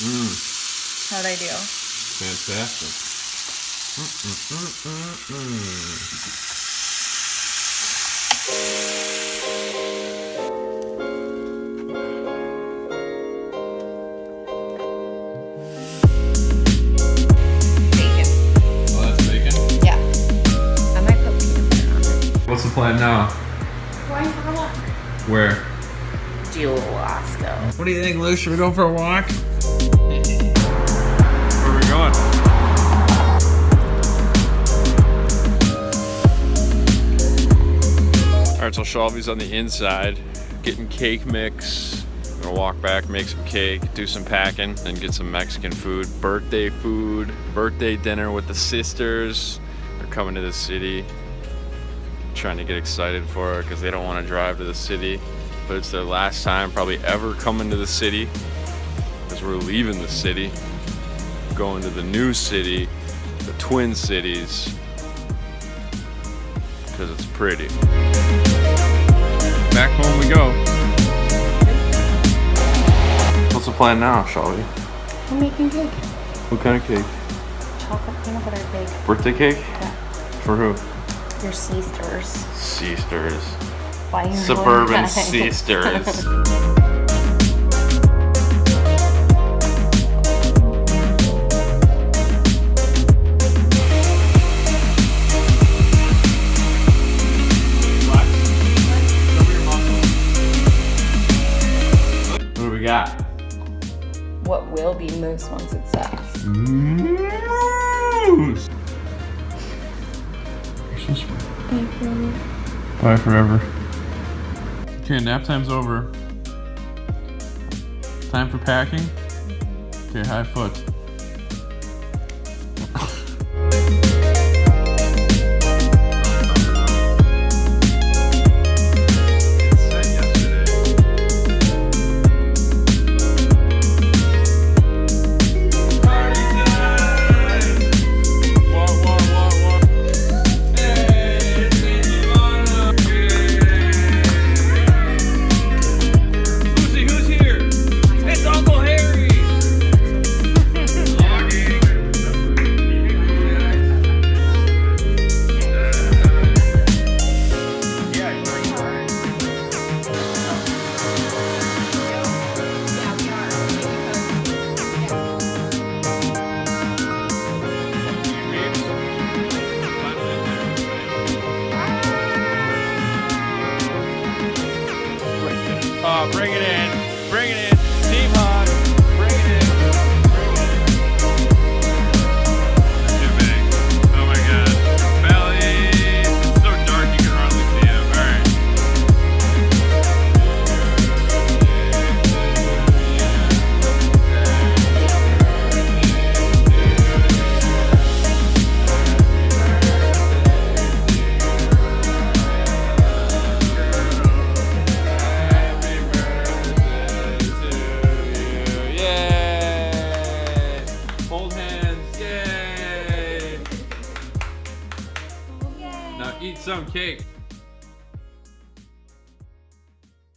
Mmm, How'd I do? fantastic. Mm-mm-mm-mm-mm. Bacon. Oh, that's bacon? Yeah. I might put peanut butter on it. What's the plan now? Why for a walk? Where? Do Alaska. What do you think, Luke? Should we go for a walk? All right, so Shelby's on the inside, getting cake mix. Gonna walk back, make some cake, do some packing, and get some Mexican food. Birthday food, birthday dinner with the sisters. They're coming to the city. Trying to get excited for it because they don't want to drive to the city. But it's their last time probably ever coming to the city because we're leaving the city, going to the new city, the Twin Cities, because it's pretty. Back home we go. What's the plan now, Shelby? I'm making cake. What kind of cake? Chocolate peanut butter cake. Birthday cake? Yeah. For who? Your sisters. Sisters. Why you Suburban sisters. Got? what will be mousse once it sets? Mousse. Christmas. April. Bye forever. Okay, nap time's over. Time for packing. Okay, high foot. Bring it in. Bring it in. Eat some cake.